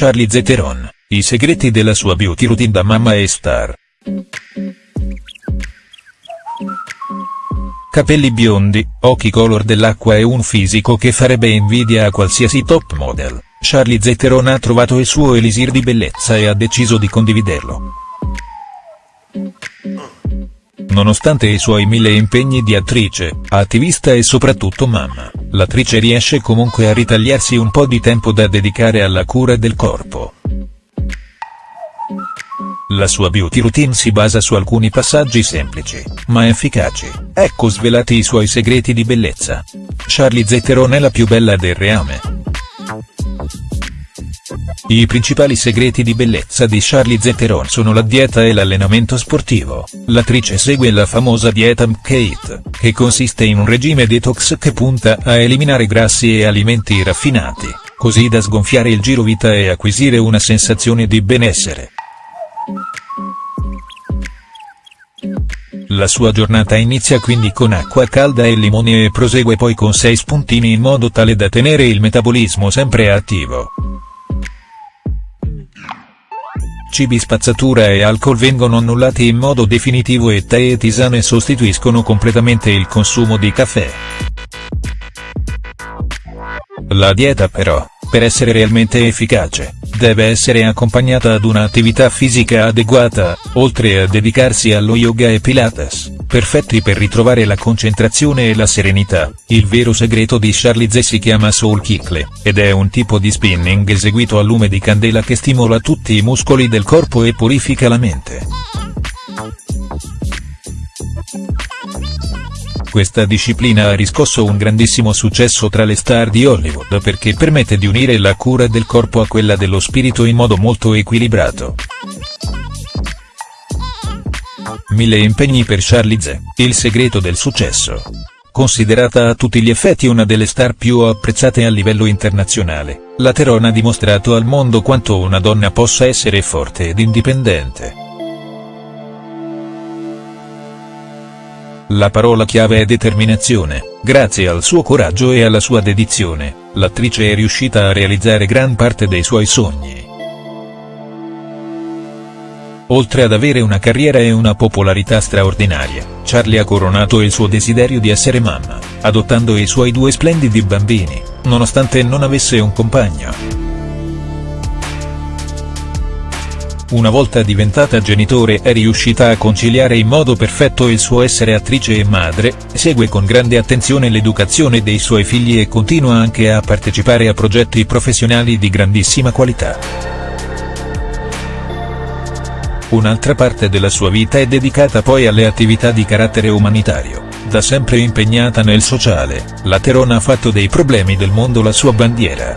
Charlize Theron, i segreti della sua beauty routine da mamma e star. Capelli biondi, occhi color dell'acqua e un fisico che farebbe invidia a qualsiasi top model, Charlize Theron ha trovato il suo elisir di bellezza e ha deciso di condividerlo. Nonostante i suoi mille impegni di attrice, attivista e soprattutto mamma, l'attrice riesce comunque a ritagliarsi un po' di tempo da dedicare alla cura del corpo. La sua beauty routine si basa su alcuni passaggi semplici, ma efficaci, ecco svelati i suoi segreti di bellezza. Charlize Theron è la più bella del reame. I principali segreti di bellezza di Charlize Theron sono la dieta e l'allenamento sportivo. L'attrice segue la famosa dieta MCATE, che consiste in un regime detox che punta a eliminare grassi e alimenti raffinati, così da sgonfiare il girovita e acquisire una sensazione di benessere. La sua giornata inizia quindi con acqua calda e limone e prosegue poi con 6 spuntini in modo tale da tenere il metabolismo sempre attivo. Cibi spazzatura e alcol vengono annullati in modo definitivo e tè e tisane sostituiscono completamente il consumo di caffè. La dieta però, per essere realmente efficace, deve essere accompagnata ad un'attività fisica adeguata, oltre a dedicarsi allo yoga e pilates, perfetti per ritrovare la concentrazione e la serenità. Il vero segreto di Charlize si chiama Soul Kickle, ed è un tipo di spinning eseguito a lume di candela che stimola tutti i muscoli del corpo e purifica la mente. Questa disciplina ha riscosso un grandissimo successo tra le star di Hollywood perché permette di unire la cura del corpo a quella dello spirito in modo molto equilibrato. Mille impegni per Charlize, il segreto del successo. Considerata a tutti gli effetti una delle star più apprezzate a livello internazionale, la Teron ha dimostrato al mondo quanto una donna possa essere forte ed indipendente. La parola chiave è determinazione, grazie al suo coraggio e alla sua dedizione, l'attrice è riuscita a realizzare gran parte dei suoi sogni. Oltre ad avere una carriera e una popolarità straordinaria, Charlie ha coronato il suo desiderio di essere mamma, adottando i suoi due splendidi bambini, nonostante non avesse un compagno. una volta diventata genitore è riuscita a conciliare in modo perfetto il suo essere attrice e madre, segue con grande attenzione l'educazione dei suoi figli e continua anche a partecipare a progetti professionali di grandissima qualità. Un'altra parte della sua vita è dedicata poi alle attività di carattere umanitario. Da sempre impegnata nel sociale, la Terona ha fatto dei problemi del mondo la sua bandiera.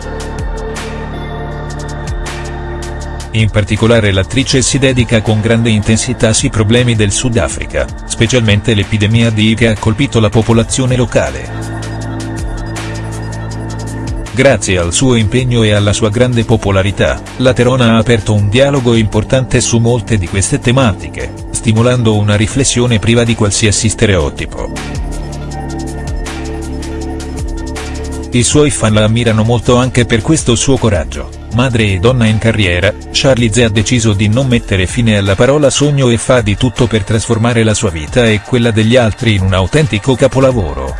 In particolare l'attrice si dedica con grande intensità ai problemi del Sudafrica, specialmente l'epidemia di I che ha colpito la popolazione locale. Grazie al suo impegno e alla sua grande popolarità, la Terona ha aperto un dialogo importante su molte di queste tematiche, stimolando una riflessione priva di qualsiasi stereotipo. I suoi fan la ammirano molto anche per questo suo coraggio madre e donna in carriera, Charlize ha deciso di non mettere fine alla parola sogno e fa di tutto per trasformare la sua vita e quella degli altri in un autentico capolavoro.